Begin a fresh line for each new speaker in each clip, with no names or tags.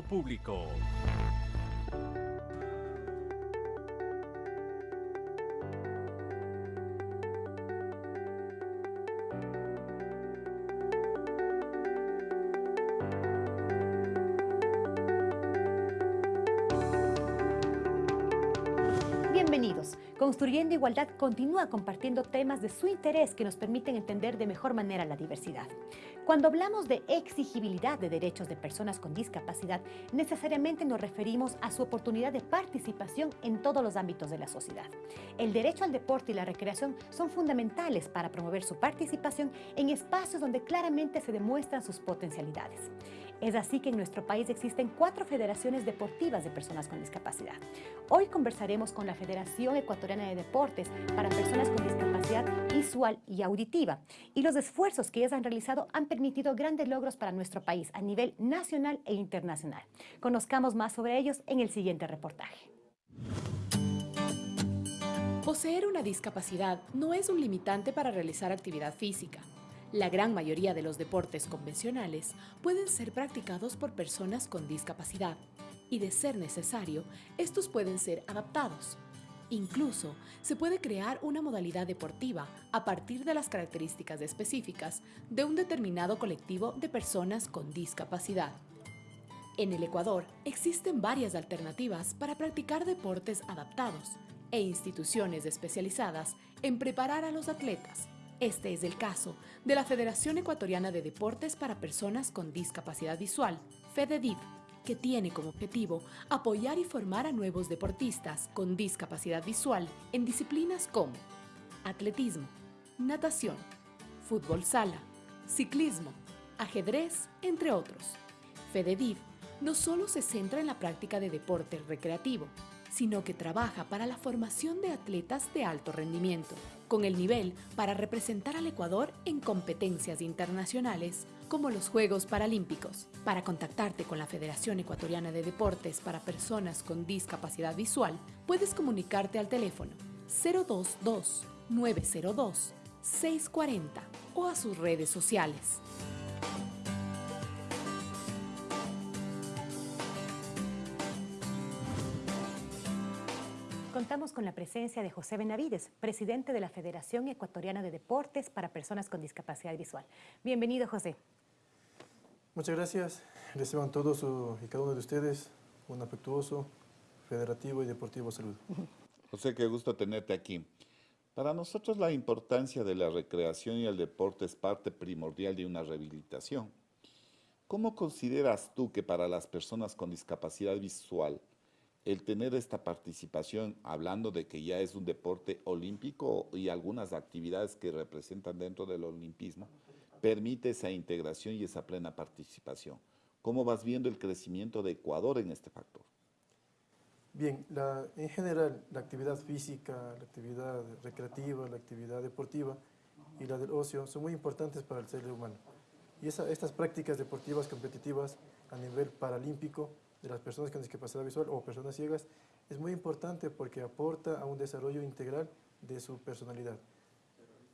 público.
Bienvenidos. Construyendo Igualdad continúa compartiendo temas de su interés que nos permiten entender de mejor manera la diversidad. Cuando hablamos de exigibilidad de derechos de personas con discapacidad, necesariamente nos referimos a su oportunidad de participación en todos los ámbitos de la sociedad. El derecho al deporte y la recreación son fundamentales para promover su participación en espacios donde claramente se demuestran sus potencialidades. Es así que en nuestro país existen cuatro federaciones deportivas de personas con discapacidad. Hoy conversaremos con la Federación Ecuatoriana de Deportes para Personas con Discapacidad Visual y Auditiva y los esfuerzos que ellas han realizado han permitido grandes logros para nuestro país a nivel nacional e internacional. Conozcamos más sobre ellos en el siguiente reportaje.
Poseer una discapacidad no es un limitante para realizar actividad física. La gran mayoría de los deportes convencionales pueden ser practicados por personas con discapacidad y, de ser necesario, estos pueden ser adaptados. Incluso se puede crear una modalidad deportiva a partir de las características específicas de un determinado colectivo de personas con discapacidad. En el Ecuador existen varias alternativas para practicar deportes adaptados e instituciones especializadas en preparar a los atletas este es el caso de la Federación Ecuatoriana de Deportes para Personas con Discapacidad Visual, FEDEDIV, que tiene como objetivo apoyar y formar a nuevos deportistas con discapacidad visual en disciplinas como atletismo, natación, fútbol sala, ciclismo, ajedrez, entre otros. FEDEDIV no solo se centra en la práctica de deporte recreativo, sino que trabaja para la formación de atletas de alto rendimiento, con el nivel para representar al Ecuador en competencias internacionales como los Juegos Paralímpicos. Para contactarte con la Federación Ecuatoriana de Deportes para Personas con Discapacidad Visual, puedes comunicarte al teléfono 022 902 640 o a sus redes sociales.
Contamos con la presencia de José Benavides, presidente de la Federación Ecuatoriana de Deportes para Personas con Discapacidad Visual. Bienvenido, José.
Muchas gracias. Reciban todos y cada uno de ustedes un afectuoso, federativo y deportivo saludo.
José, qué gusto tenerte aquí. Para nosotros la importancia de la recreación y el deporte es parte primordial de una rehabilitación. ¿Cómo consideras tú que para las personas con discapacidad visual el tener esta participación, hablando de que ya es un deporte olímpico y algunas actividades que representan dentro del olimpismo, permite esa integración y esa plena participación. ¿Cómo vas viendo el crecimiento de Ecuador en este factor?
Bien, en general la actividad física, la actividad recreativa, la actividad deportiva y la del ocio son muy importantes para el ser humano. Y estas prácticas deportivas competitivas a nivel paralímpico de las personas con discapacidad visual o personas ciegas es muy importante porque aporta a un desarrollo integral de su personalidad.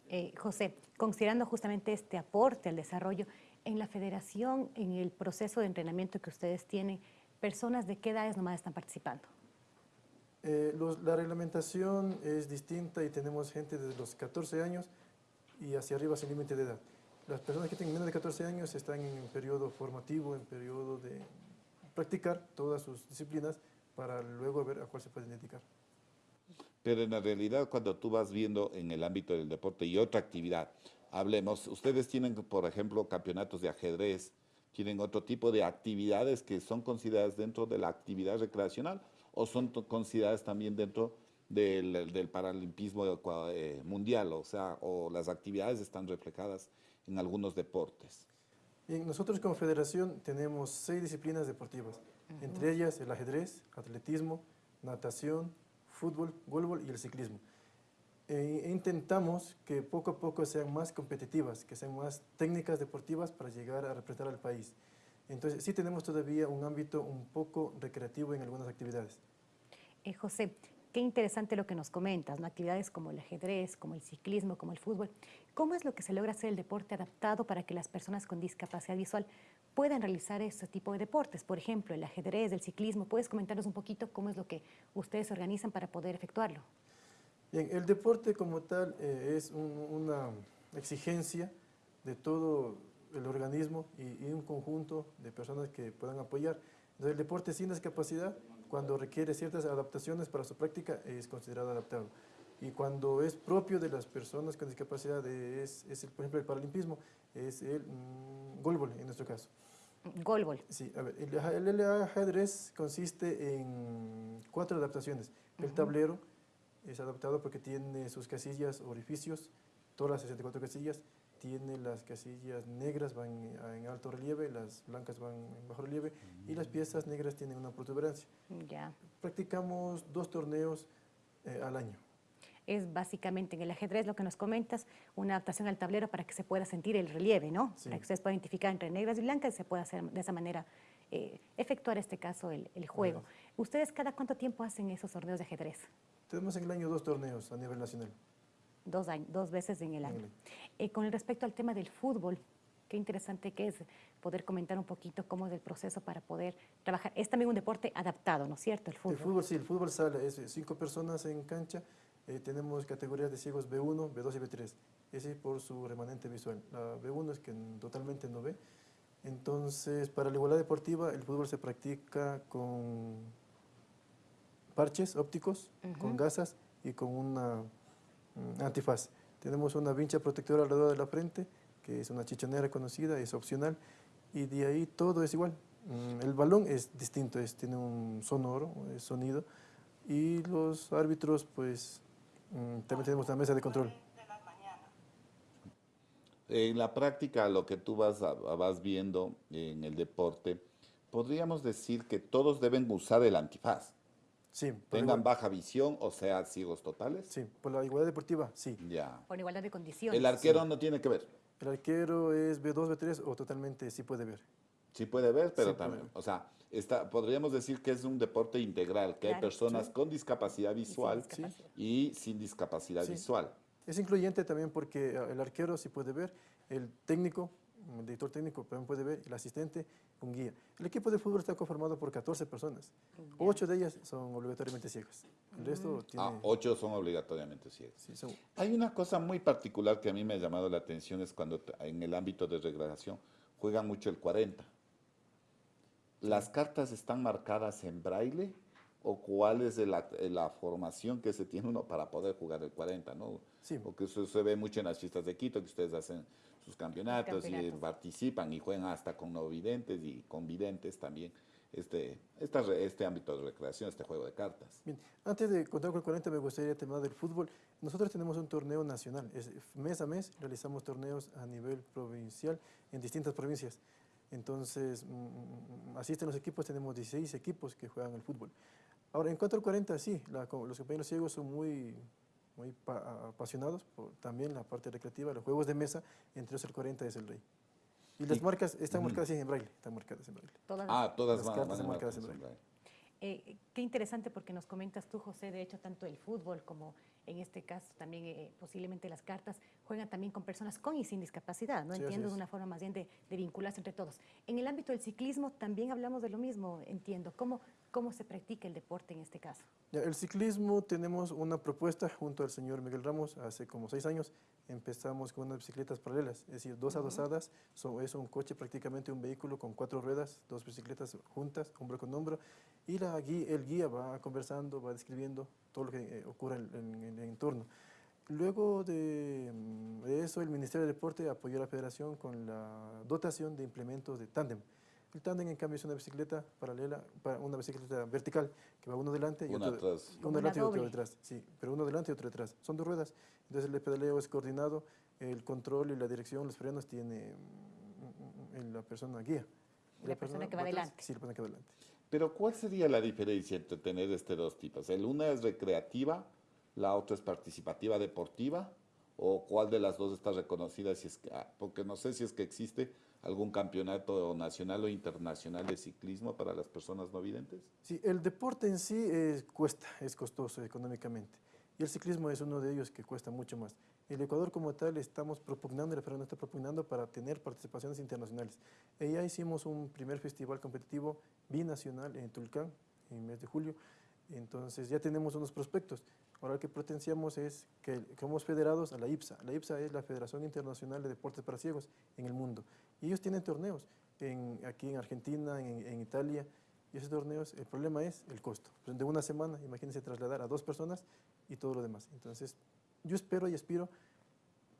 Eh, José, considerando justamente este aporte al desarrollo, en la federación, en el proceso de entrenamiento que ustedes tienen, ¿personas de qué edades nomás están participando?
Eh, la reglamentación es distinta y tenemos gente desde los 14 años y hacia arriba sin límite de edad. Las personas que tienen menos de 14 años están en un periodo formativo, en periodo de, practicar todas sus disciplinas para luego ver a cuál se pueden dedicar.
Pero en la realidad, cuando tú vas viendo en el ámbito del deporte y otra actividad, hablemos, ustedes tienen, por ejemplo, campeonatos de ajedrez, tienen otro tipo de actividades que son consideradas dentro de la actividad recreacional o son consideradas también dentro del, del paralimpismo eh, mundial, o sea, o las actividades están reflejadas en algunos deportes.
Bien, nosotros como federación tenemos seis disciplinas deportivas, entre ellas el ajedrez, atletismo, natación, fútbol, voleibol y el ciclismo. E, e intentamos que poco a poco sean más competitivas, que sean más técnicas deportivas para llegar a representar al país. Entonces sí tenemos todavía un ámbito un poco recreativo en algunas actividades.
Eh, José, qué interesante lo que nos comentas, ¿no? actividades como el ajedrez, como el ciclismo, como el fútbol. ¿Cómo es lo que se logra hacer el deporte adaptado para que las personas con discapacidad visual puedan realizar este tipo de deportes. Por ejemplo, el ajedrez, el ciclismo. ¿Puedes comentarnos un poquito cómo es lo que ustedes organizan para poder efectuarlo?
Bien, el deporte como tal eh, es una exigencia de todo el organismo y, y, un conjunto de personas que puedan apoyar. Entonces, el deporte sin discapacidad, cuando requiere ciertas adaptaciones para su práctica, es considerado adaptado. Y cuando es propio de las personas con discapacidad, es, es el, por ejemplo, el paralimpismo, es el mmm, golbol en nuestro caso.
Golbol.
Sí, a ver, el, el, ajedrez consiste en cuatro adaptaciones. El uh -huh. tablero es adaptado porque tiene sus casillas, orificios, todas las 64 casillas, tiene las casillas negras van en alto relieve, las blancas van en bajo relieve y las piezas negras tienen una protuberancia.
Ya.
Practicamos dos torneos eh, al año.
Es básicamente en el ajedrez lo que nos comentas, una adaptación al tablero para que se pueda sentir el relieve, ¿no?
Sí.
Para que ustedes puedan identificar entre negras y blancas y se pueda hacer de esa manera eh, efectuar este caso el, el juego.
Bueno.
¿Ustedes cada cuánto tiempo hacen esos torneos de ajedrez?
Tenemos en el año dos torneos a nivel nacional.
Dos, años, dos veces en el año. Eh, con respecto al tema del fútbol, qué interesante que es poder comentar un poquito cómo es el proceso para poder trabajar. Es también un deporte adaptado, ¿no es cierto? El fútbol.
El fútbol, sí, el fútbol sale, es cinco personas en cancha, eh, tenemos categorías de ciegos B1, B2 y B3, ese por su remanente visual. La B1 es que totalmente no ve. Entonces, para la igualdad deportiva, el fútbol se practica con parches ópticos, uh -huh. con gasas y con una antifaz. Tenemos una vincha protectora alrededor de la frente, que es una chichonera conocida, es opcional, y de ahí todo es igual. Um, el balón es distinto, es, tiene un sonoro, es sonido, y los árbitros, pues, um, también tenemos una mesa de control.
En la práctica, lo que tú vas, vas viendo en el deporte, podríamos decir que todos deben usar el antifaz.
Sí.
Tengan baja visión o sean ciegos totales.
Sí, por la igualdad deportiva, sí.
Ya.
Por igualdad de condiciones.
El arquero
sí.
no tiene que ver.
El arquero es B2, B3 o totalmente sí puede ver.
Sí puede ver, pero
sí
también, o sea, está, podríamos decir que es un deporte integral, que
claro,
hay personas
sí.
con discapacidad visual y sin discapacidad, y sin discapacidad
sí.
visual.
Es incluyente también porque eh, el arquero sí puede ver, el técnico, el director técnico también puede ver, el asistente, un guía. El equipo de fútbol está conformado por 14 personas. Ocho de ellas son obligatoriamente ciegas. El resto tiene...
Ah, ocho son obligatoriamente ciegas.
Sí, son...
Hay una cosa muy particular que a mí me ha llamado la atención, es cuando en el ámbito de recreación juegan mucho el 40. ¿Las cartas están marcadas en braille o cuál es la, la, formación que se tiene uno para poder jugar el 40, ¿no?
Sí.
Porque eso se ve mucho en las fiestas de Quito, que ustedes hacen sus campeonatos, campeonatos. y participan y juegan hasta con no videntes y con videntes también este, esta, este ámbito de recreación, este juego de cartas.
Bien, antes de contar con el 40 me gustaría terminar del fútbol. Nosotros tenemos un torneo nacional, es, mes a mes realizamos torneos a nivel provincial en distintas provincias. Entonces, mmm, asisten los equipos, tenemos 16 equipos que juegan el fútbol. Ahora, en cuanto al 40, sí, la, los compañeros ciegos son muy, muy pa, apasionados por también la parte recreativa, los juegos de mesa, entre ellos el 40 es el rey. Y las y, marcas están uh -huh. marcadas en braille, están marcadas en braille.
Todas ah, todas
las
van,
cartas
van
están marcadas en braille. braille.
Eh, qué interesante porque nos comentas tú, José, de hecho, tanto el fútbol como en este caso también eh, posiblemente las cartas juegan también con personas con y sin discapacidad, ¿no?
Sí,
entiendo de una forma más bien de, de, vincularse entre todos. En el ámbito del ciclismo también hablamos de lo mismo, entiendo. ¿Cómo, cómo se practica el deporte en este caso?
Ya, el ciclismo tenemos una propuesta junto al señor Miguel Ramos, hace como seis años empezamos con unas bicicletas paralelas, es decir, dos uh -huh. adosadas, son, es un coche prácticamente un vehículo con cuatro ruedas, dos bicicletas juntas, hombro con hombro, y la el guía va conversando, va describiendo todo lo que eh, ocurre en, en, en, el entorno. Luego de, de, eso, el Ministerio de Deporte apoyó a la federación con la dotación de implementos de tándem. El tándem, en cambio, es una bicicleta paralela, una bicicleta vertical, que va uno delante y
una
otro,
atrás.
uno delante y otro detrás. Sí, pero uno delante y otro detrás. Son dos ruedas, entonces el pedaleo es coordinado, el control y la dirección, los frenos tiene la persona guía.
La, la persona, persona, que va adelante.
Sí, la persona que va adelante.
Pero ¿cuál sería la diferencia entre tener este dos tipos? ¿El una es recreativa, la otra es participativa deportiva? ¿O cuál de las dos está reconocida? Si es que, porque no sé si es que existe algún campeonato nacional o internacional de ciclismo para las personas no videntes.
Sí, el deporte en sí es, cuesta, es costoso económicamente. Y el ciclismo es uno de ellos que cuesta mucho más. El Ecuador como tal estamos propugnando, el referéndum está propugnando para tener participaciones internacionales. Y ya hicimos un primer festival competitivo binacional en Tulcán, en el mes de julio, entonces ya tenemos unos prospectos. Ahora lo que potenciamos es que, somos federados a la IPSA. La IPSA es la Federación Internacional de Deportes para Ciegos en el mundo. Y ellos tienen torneos en, aquí en Argentina, en, Italia, y esos torneos, el problema es el costo. De una semana, imagínense trasladar a dos personas y todo lo demás. Entonces, yo espero y aspiro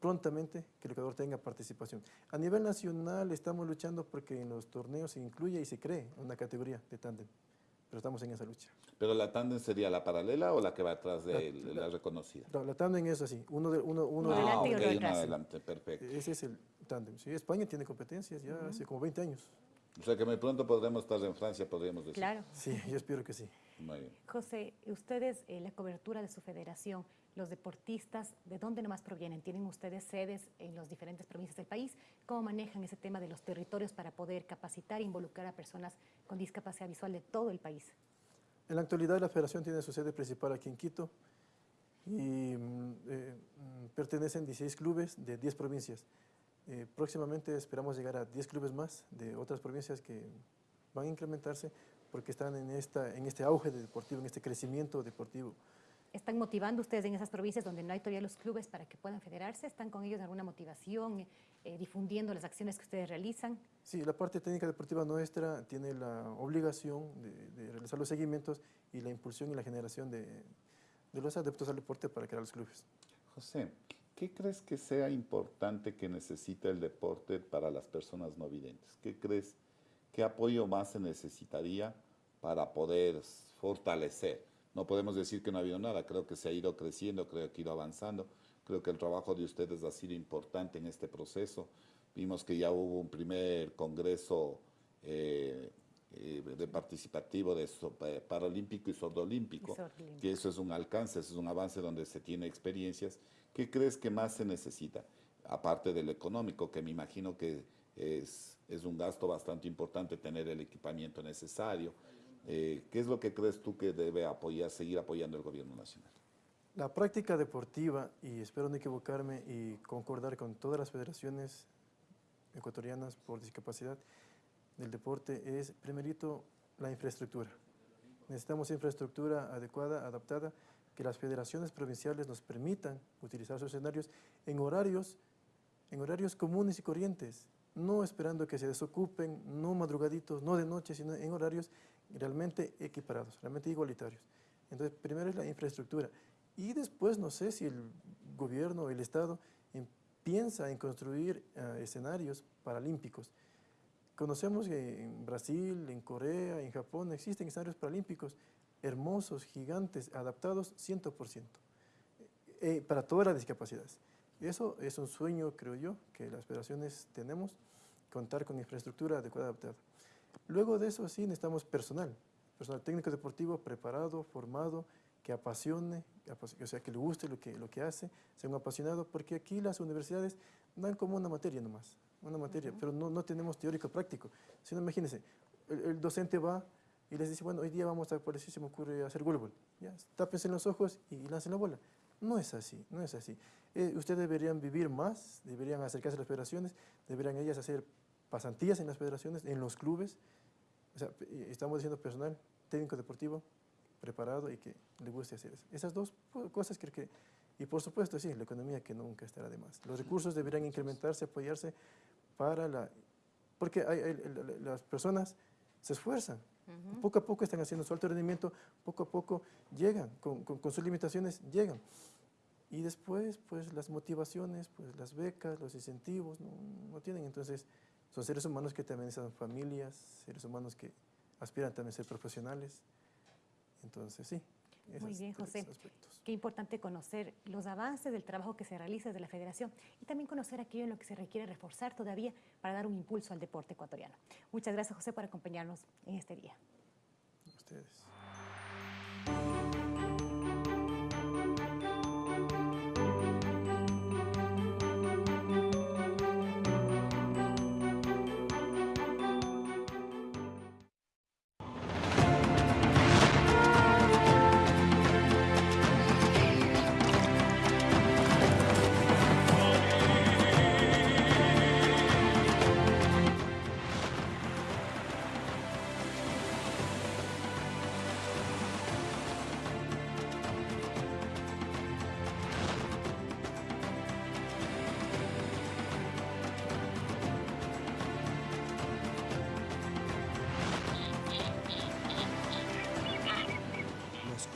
prontamente que el Ecuador tenga participación. A nivel nacional estamos luchando porque en los torneos se incluye y se cree una categoría de tándem pero estamos en esa lucha.
¿Pero la tándem sería la paralela o la que va atrás de la, reconocida?
No, la tándem es así, uno de uno, uno
ah, uno adelante, perfecto.
Ese es el tándem. Sí, España tiene competencias ya hace como 20 años.
O sea que muy pronto podremos estar en Francia, podríamos decir.
Claro.
Sí, yo espero que sí.
Muy bien.
José, ustedes, eh, la cobertura de su federación, los deportistas, ¿de dónde nomás provienen? ¿Tienen ustedes sedes en las diferentes provincias del país? ¿Cómo manejan ese tema de los territorios para poder capacitar e involucrar a personas con discapacidad visual de todo el país?
En la actualidad la federación tiene su sede principal aquí en Quito y mm, eh, pertenecen 16 clubes de 10 provincias. Eh, próximamente esperamos llegar a 10 clubes más de otras provincias que van a incrementarse porque están en, esta, en este auge de deportivo, en este crecimiento deportivo.
¿Están motivando ustedes en esas provincias donde no hay todavía los clubes para que puedan federarse? ¿Están con ellos en alguna motivación, eh, difundiendo las acciones que ustedes realizan?
Sí, la parte técnica deportiva nuestra tiene la obligación de, realizar los seguimientos y la impulsión y la generación de, de los adeptos al deporte para crear los clubes.
José, ¿qué crees que sea importante que necesita el deporte para las personas no videntes? ¿Qué crees, qué apoyo más se necesitaría para poder fortalecer? No podemos decir que no ha habido nada, creo que se ha ido creciendo, creo que ha ido avanzando, creo que el trabajo de ustedes ha sido importante en este proceso. Vimos que ya hubo un primer congreso eh, eh, de participativo de eh, paralímpico y sordolímpico, que eso es un alcance, eso es un avance donde se tiene experiencias. ¿Qué crees que más se necesita? Aparte del económico, que me imagino que es, es un gasto bastante importante tener el equipamiento necesario, eh, ¿Qué es lo que crees tú que debe apoyar, seguir apoyando el gobierno nacional?
La práctica deportiva, y espero no equivocarme y concordar con todas las federaciones ecuatorianas por discapacidad del deporte, es primerito la infraestructura. Necesitamos infraestructura adecuada, adaptada, que las federaciones provinciales nos permitan utilizar sus escenarios en horarios, en horarios comunes y corrientes, no esperando que se desocupen, no madrugaditos, no de noche, sino en horarios realmente equiparados, realmente igualitarios. Entonces, primero es la infraestructura y después no sé si el gobierno o el Estado piensa en construir eh, escenarios paralímpicos. Conocemos que en Brasil, en Corea, en Japón existen escenarios paralímpicos hermosos, gigantes, adaptados 100% eh, para todas las discapacidades. Eso es un sueño, creo yo, que las federaciones tenemos, contar con infraestructura adecuada adaptada. Luego de eso sí necesitamos personal, personal técnico deportivo preparado, formado, que apasione, o sea, que le guste lo que, lo que hace, sea un apasionado, porque aquí las universidades dan como una materia nomás, una materia, pero no, no, tenemos teórico práctico. Sino imagínense, el, docente va y les dice, bueno, hoy día vamos a, por decir, se me ocurre hacer voleibol, ya, tápense los ojos y lancen la bola. No es así, no es así. Eh, ustedes deberían vivir más, deberían acercarse a las federaciones, deberían ellas hacer pasantías en las federaciones, en los clubes. O sea, estamos diciendo personal, técnico deportivo, preparado y que le guste hacer eso. Esas dos cosas creo que, y por supuesto, sí, la economía que nunca estará de más. Los recursos deberían incrementarse, apoyarse para la... Porque las personas se esfuerzan, poco a poco están haciendo su alto rendimiento, poco a poco llegan, con, con sus limitaciones llegan. Y después, pues las motivaciones, pues las becas, los incentivos, no, no tienen. Entonces, son seres humanos que también son familias, seres humanos que aspiran también a ser profesionales. Entonces, sí.
Muy bien, José. Qué importante conocer los avances del trabajo que se realiza desde la Federación y también conocer aquello en lo que se requiere reforzar todavía para dar un impulso al deporte ecuatoriano. Muchas gracias, José, por acompañarnos en este día.
A ustedes.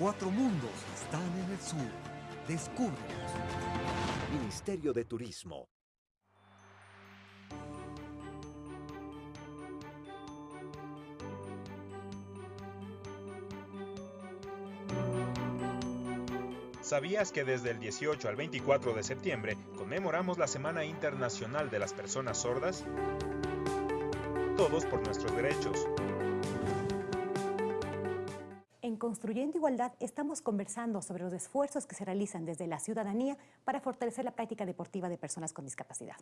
Cuatro mundos están en el sur. Descúbrelos.
Ministerio de Turismo.
¿Sabías que desde el 18 al 24 de septiembre conmemoramos la Semana Internacional de las Personas Sordas? Todos por nuestros derechos.
En Construyendo Igualdad estamos conversando sobre los esfuerzos que se realizan desde la ciudadanía para fortalecer la práctica deportiva de personas con discapacidad.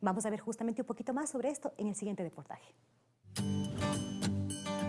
Vamos a ver justamente un poquito más sobre esto en el siguiente reportaje.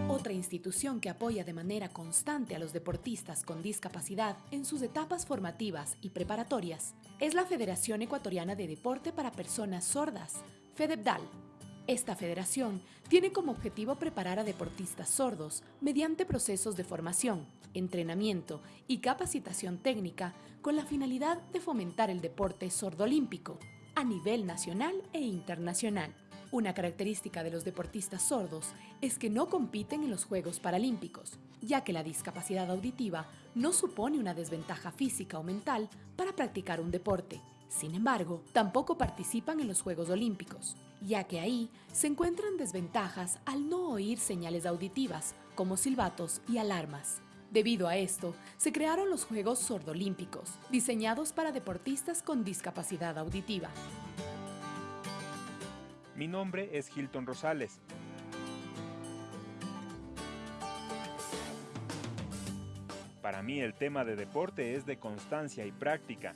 Otra institución que apoya de manera constante a los deportistas con discapacidad en sus etapas formativas y preparatorias es la Federación Ecuatoriana de Deporte para Personas Sordas, FEDEPDAL. Esta federación tiene como objetivo preparar a deportistas sordos mediante procesos de formación, entrenamiento y capacitación técnica con la finalidad de fomentar el deporte sordolímpico a nivel nacional e internacional. Una característica de los deportistas sordos es que no compiten en los Juegos Paralímpicos, ya que la discapacidad auditiva no supone una desventaja física o mental para practicar un deporte. Sin embargo, tampoco participan en los Juegos Olímpicos, ya que ahí se encuentran desventajas al no oír señales auditivas, como silbatos y alarmas. Debido a esto, se crearon los Juegos Sordolímpicos, diseñados para deportistas con discapacidad auditiva.
Mi nombre es Hilton Rosales. Para mí el tema de deporte es de constancia y práctica,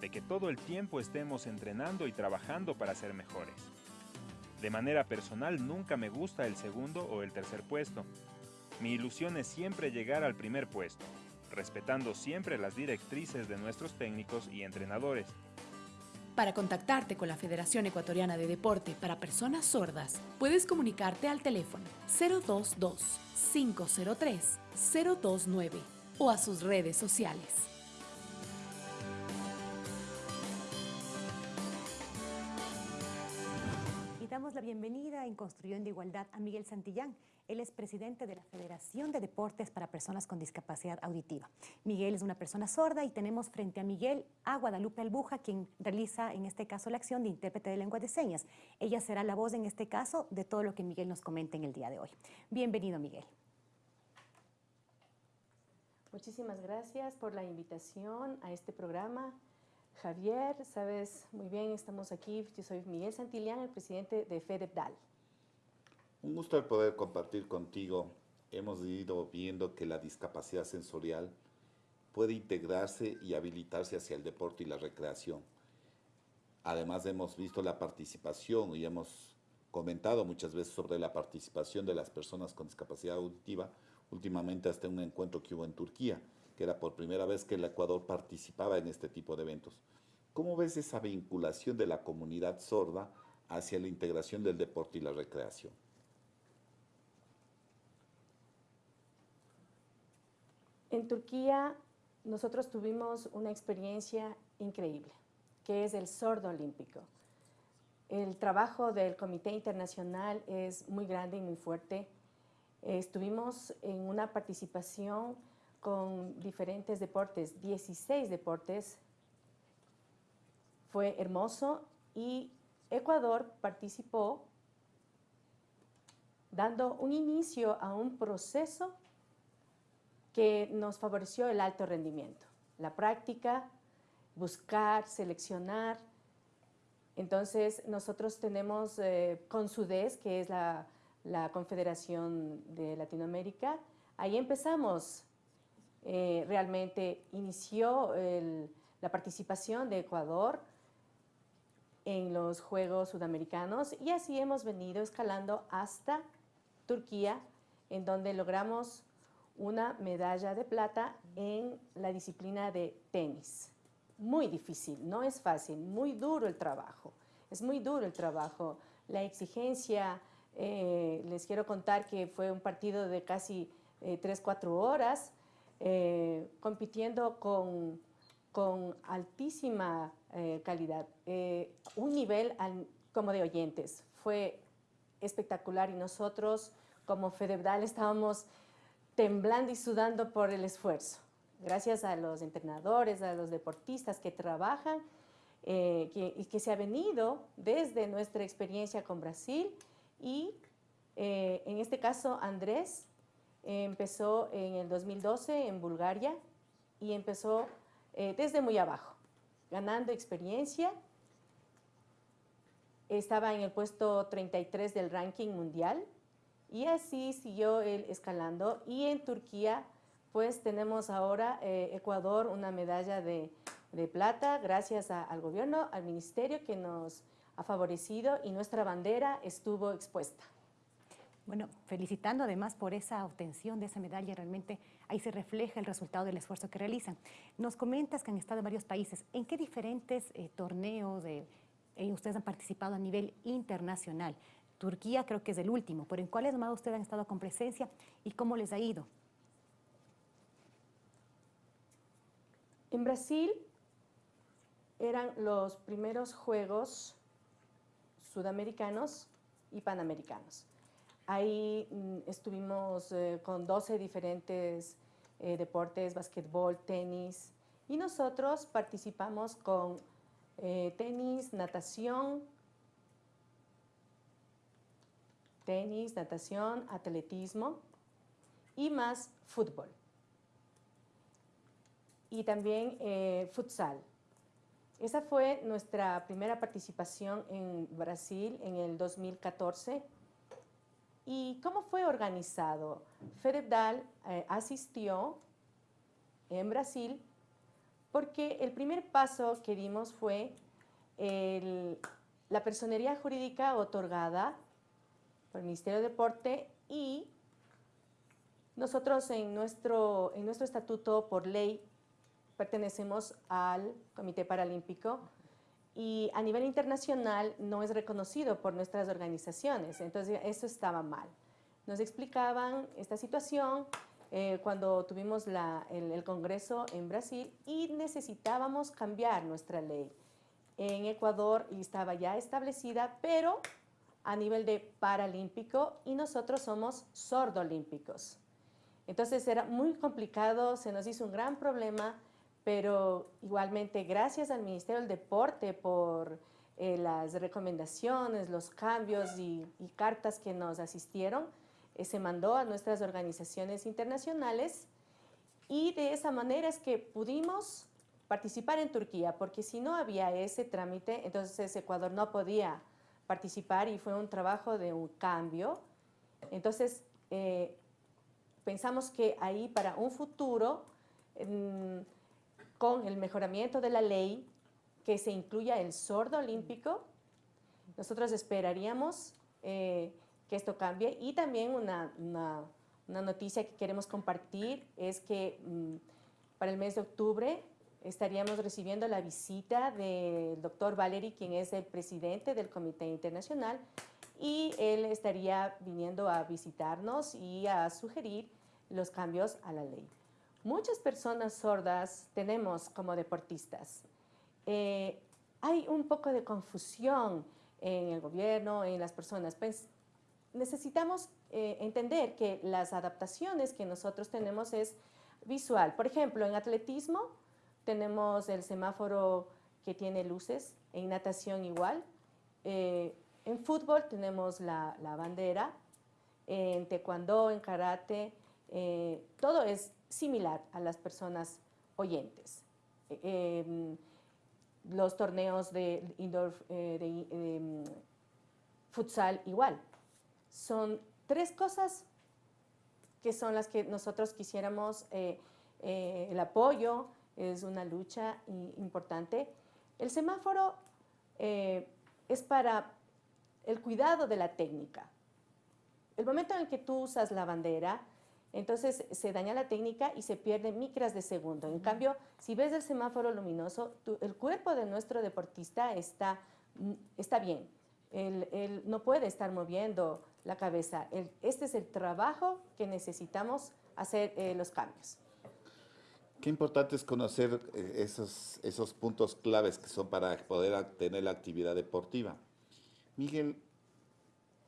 de que todo el tiempo estemos entrenando y trabajando para ser mejores. De manera personal nunca me gusta el segundo o el tercer puesto. Mi ilusión es siempre llegar al primer puesto, respetando siempre las directrices de nuestros técnicos y entrenadores.
Para contactarte con la Federación Ecuatoriana de Deporte para Personas Sordas, puedes comunicarte al teléfono 022-503-029 o a sus redes sociales.
Bienvenida en Construyendo Igualdad a Miguel Santillán. Él es presidente de la Federación de Deportes para Personas con Discapacidad Auditiva. Miguel es una persona sorda y tenemos frente a Miguel a Guadalupe Albuja, quien realiza en este caso la acción de intérprete de lengua de señas. Ella será la voz en este caso de todo lo que Miguel nos comenta en el día de hoy. Bienvenido, Miguel.
Muchísimas gracias por la invitación a este programa. Javier, sabes muy bien, estamos aquí. Yo soy Miguel Santillán, el presidente de FEDEPDAL.
Un gusto el poder compartir contigo. Hemos ido viendo que la discapacidad sensorial puede integrarse y habilitarse hacia el deporte y la recreación. Además hemos visto la participación y hemos comentado muchas veces sobre la participación de las personas con discapacidad auditiva, últimamente hasta un encuentro que hubo en Turquía, que era por primera vez que el Ecuador participaba en este tipo de eventos. ¿Cómo ves esa vinculación de la comunidad sorda hacia la integración del deporte y la recreación?
En Turquía nosotros tuvimos una experiencia increíble, que es el sordo olímpico. El trabajo del Comité Internacional es muy grande y muy fuerte. Estuvimos en una participación con diferentes deportes, 16 deportes. Fue hermoso y Ecuador participó dando un inicio a un proceso que nos favoreció el alto rendimiento. La práctica, buscar, seleccionar. Entonces, nosotros tenemos eh, CONSUDES, que es la, la, Confederación de Latinoamérica. Ahí empezamos, eh, realmente inició la participación de Ecuador en los Juegos Sudamericanos y así hemos venido escalando hasta Turquía, en donde logramos una medalla de plata en la disciplina de tenis. Muy difícil, no es fácil, muy duro el trabajo. Es muy duro el trabajo. La exigencia, eh, les quiero contar que fue un partido de casi eh, 3, 4 horas, eh, compitiendo con, con altísima eh, calidad. Eh, un nivel como de oyentes. Fue espectacular y nosotros como Fedebdal estábamos temblando y sudando por el esfuerzo. gracias a los entrenadores, a los deportistas que trabajan y que se ha venido desde nuestra experiencia con Brasil y en este caso Andrés empezó en el 2012 en Bulgaria y empezó eh, desde muy abajo, ganando experiencia. Estaba en el puesto 33 del ranking mundial y así siguió él escalando. Y en Turquía, pues tenemos ahora eh, Ecuador una medalla de, plata gracias a- al gobierno, al ministerio que nos ha favorecido y nuestra bandera estuvo expuesta.
Bueno, felicitando además por esa obtención de esa medalla, realmente ahí se refleja el resultado del esfuerzo que realizan. Nos comentas que han estado en varios países. ¿En qué diferentes eh, torneos eh, eh, ustedes han participado a nivel internacional? Turquía creo que es el último, pero ¿en cuáles más ustedes han estado con presencia y cómo les ha ido?
En Brasil eran los primeros Juegos Sudamericanos y Panamericanos. Ahí mm, estuvimos eh, con 12 diferentes eh, deportes, basquetbol, tenis, y nosotros participamos con eh, tenis, natación, tenis, natación, atletismo y más fútbol y también futsal. Esa fue nuestra primera participación en Brasil en el 2014. ¿Y cómo fue organizado? FEDEPDAL eh, asistió en Brasil porque el primer paso que dimos fue la personería jurídica otorgada por el Ministerio de Deporte y nosotros en nuestro, en nuestro estatuto por ley pertenecemos al Comité Paralímpico y a nivel internacional no es reconocido por nuestras organizaciones. Entonces, eso estaba mal. Nos explicaban esta situación eh, cuando tuvimos el Congreso en Brasil y necesitábamos cambiar nuestra ley. En Ecuador estaba ya establecida, pero a nivel de paralímpico y nosotros somos sordolímpicos. Entonces era muy complicado, se nos hizo un gran problema, pero igualmente gracias al Ministerio del Deporte por eh, las recomendaciones, los cambios y, y cartas que nos asistieron, eh, se mandó a nuestras organizaciones internacionales y de esa manera es que pudimos participar en Turquía, porque si no había ese trámite, entonces Ecuador no podía participar y fue un trabajo de un cambio. Entonces, eh, pensamos que ahí para un futuro, mm, con el mejoramiento de la ley, que se incluya el sordo olímpico, nosotros esperaríamos eh, que esto cambie. Y también una, noticia que queremos compartir es que mm, para el mes de octubre estaríamos recibiendo la visita del doctor Valery, quien es el presidente del Comité Internacional, y él estaría viniendo a visitarnos y a sugerir los cambios a la ley. Muchas personas sordas tenemos como deportistas. Eh, hay un poco de confusión en el gobierno, en las personas. Pues, necesitamos eh, entender que las adaptaciones que nosotros tenemos es visual. Por ejemplo, en atletismo tenemos el semáforo que tiene luces, en natación igual. Eh, en fútbol tenemos la, bandera, en taekwondo, en karate, todo es similar a las personas oyentes. Eh, em, los torneos de indoor, eh, de, em, futsal igual. Son tres cosas que son las que nosotros quisiéramos, eh, eh, el apoyo es una lucha importante. El semáforo eh, es para el cuidado de la técnica. El momento en el que tú usas la bandera, entonces se daña la técnica y se pierden micras de segundo. En cambio, si ves el semáforo luminoso, tu- el cuerpo de nuestro deportista está, mm, está bien. Él, él no puede estar moviendo la cabeza. Este es el trabajo que necesitamos hacer eh, los cambios.
Qué importante es conocer eh, esos, esos puntos claves que son para poder tener la actividad deportiva. Miguel,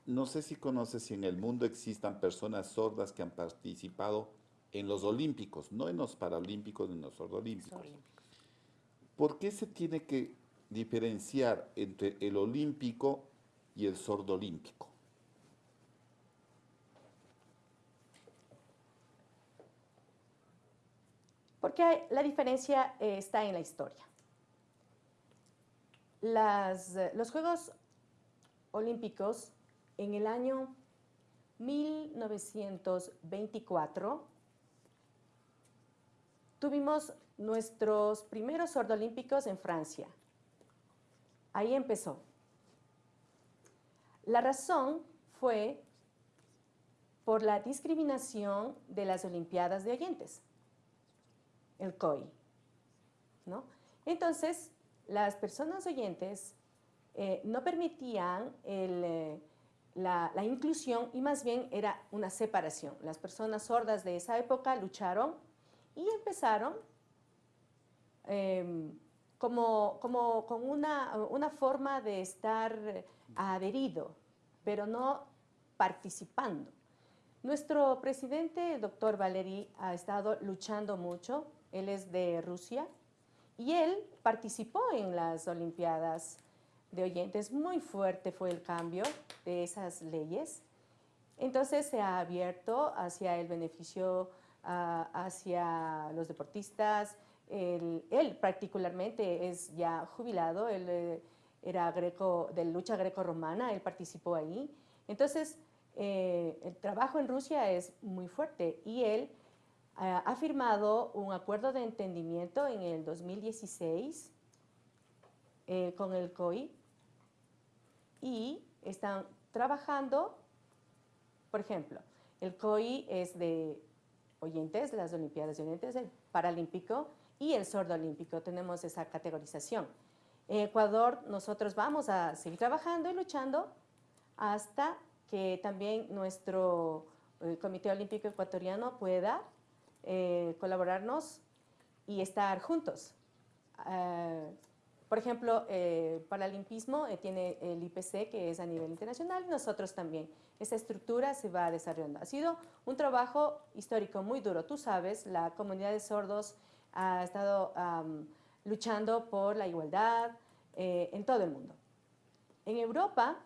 no sé si conoces si en el mundo existan personas sordas que han participado en los olímpicos, no en los paralímpicos ni en los sordolímpicos. ¿Por qué se tiene que diferenciar entre el olímpico y el sordolímpico?
Porque la diferencia eh, está en la historia. Las, eh, los Juegos Olímpicos en el año 1924 tuvimos nuestros primeros sordolímpicos en Francia. Ahí empezó. La razón fue por la discriminación de las Olimpiadas de Oyentes el COI. ¿no? Entonces, las personas oyentes eh, no permitían eh, la, inclusión y más bien era una separación. Las personas sordas de esa época lucharon y empezaron em, como, como, con una, una forma de estar adherido, pero no participando. Nuestro presidente, el doctor Valery, ha estado luchando mucho él es de Rusia, y él participó en las Olimpiadas de Oyentes. Muy fuerte fue el cambio de esas leyes. Entonces se ha abierto hacia el beneficio, ah, hacia los deportistas. Él, particularmente es ya jubilado, él eh, era greco, de lucha greco-romana, él participó ahí. Entonces, eh, el trabajo en Rusia es muy fuerte y él ha firmado un acuerdo de entendimiento en el 2016 eh, con el COI y están trabajando, por ejemplo, el COI es de oyentes, las Olimpiadas de Oyentes, el Paralímpico y el Sordo Olímpico, tenemos esa categorización. En Ecuador nosotros vamos a seguir trabajando y luchando hasta que también nuestro eh, Comité Olímpico Ecuatoriano pueda eh, colaborarnos y estar juntos. Eh, por ejemplo, eh, Paralimpismo eh, tiene el IPC, que es a nivel internacional, y nosotros también. Esa estructura se va desarrollando. Ha sido un trabajo histórico muy duro. Tú sabes, la comunidad de sordos ha estado luchando por la igualdad en todo el mundo. En Europa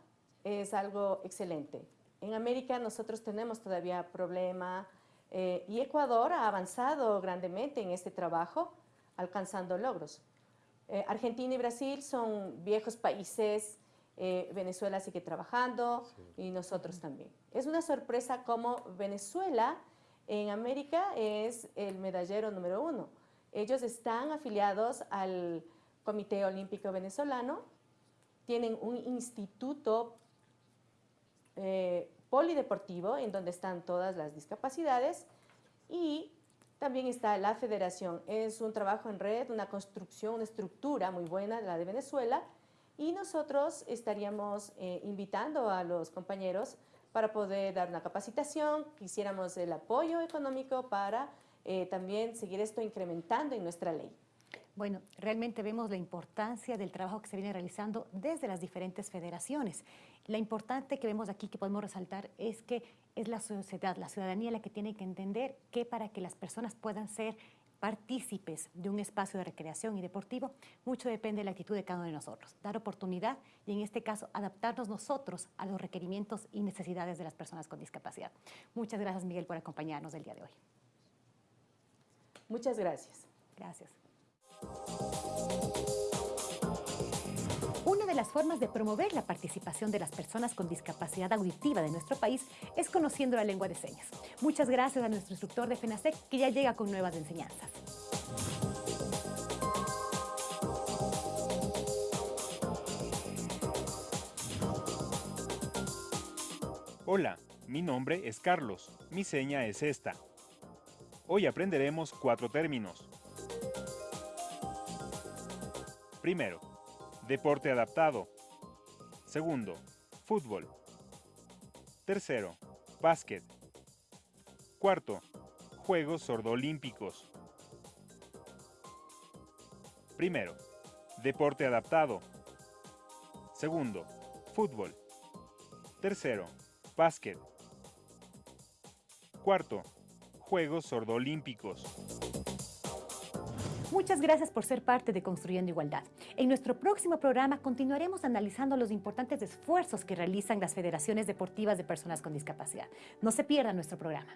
es algo excelente. En América nosotros tenemos todavía problema eh, y Ecuador ha avanzado grandemente en este trabajo, alcanzando logros. Eh, Argentina y Brasil son viejos países, eh, Venezuela sigue trabajando y nosotros también. Es una sorpresa cómo Venezuela en América es el medallero número uno. Ellos están afiliados al Comité Olímpico Venezolano, tienen un instituto polideportivo, en donde están todas las discapacidades, y también está la federación. Es un trabajo en red, una construcción, una estructura muy buena, la de Venezuela, y nosotros estaríamos eh, invitando a los compañeros para poder dar una capacitación, quisiéramos el apoyo económico para eh, también seguir esto incrementando en nuestra ley.
Bueno, realmente vemos la importancia del trabajo que se viene realizando desde las diferentes federaciones. La importante que vemos aquí, que podemos resaltar, es que es la sociedad, la ciudadanía la que tiene que entender que para que las personas puedan ser partícipes de un espacio de recreación y deportivo, mucho depende de la actitud de cada uno de nosotros. Dar oportunidad y en este caso adaptarnos nosotros a los requerimientos y necesidades de las personas con discapacidad. Muchas gracias Miguel por acompañarnos el día de hoy.
Muchas gracias.
Gracias. Una de las formas de promover la participación de las personas con discapacidad auditiva de nuestro país es conociendo la lengua de señas. Muchas gracias a nuestro instructor de FENASEC que ya llega con nuevas enseñanzas.
Hola, mi nombre es Carlos. Mi seña es esta. Hoy aprenderemos cuatro términos. Primero, deporte adaptado. Segundo, fútbol. Tercero, básquet. Cuarto, Juegos Sordoolímpicos. Primero, deporte adaptado. Segundo, fútbol. Tercero, básquet. Cuarto, Juegos Sordolímpicos.
Muchas gracias por ser parte de Construyendo Igualdad. En nuestro próximo programa continuaremos analizando los importantes esfuerzos que realizan las federaciones deportivas de personas con discapacidad. No se pierdan nuestro programa.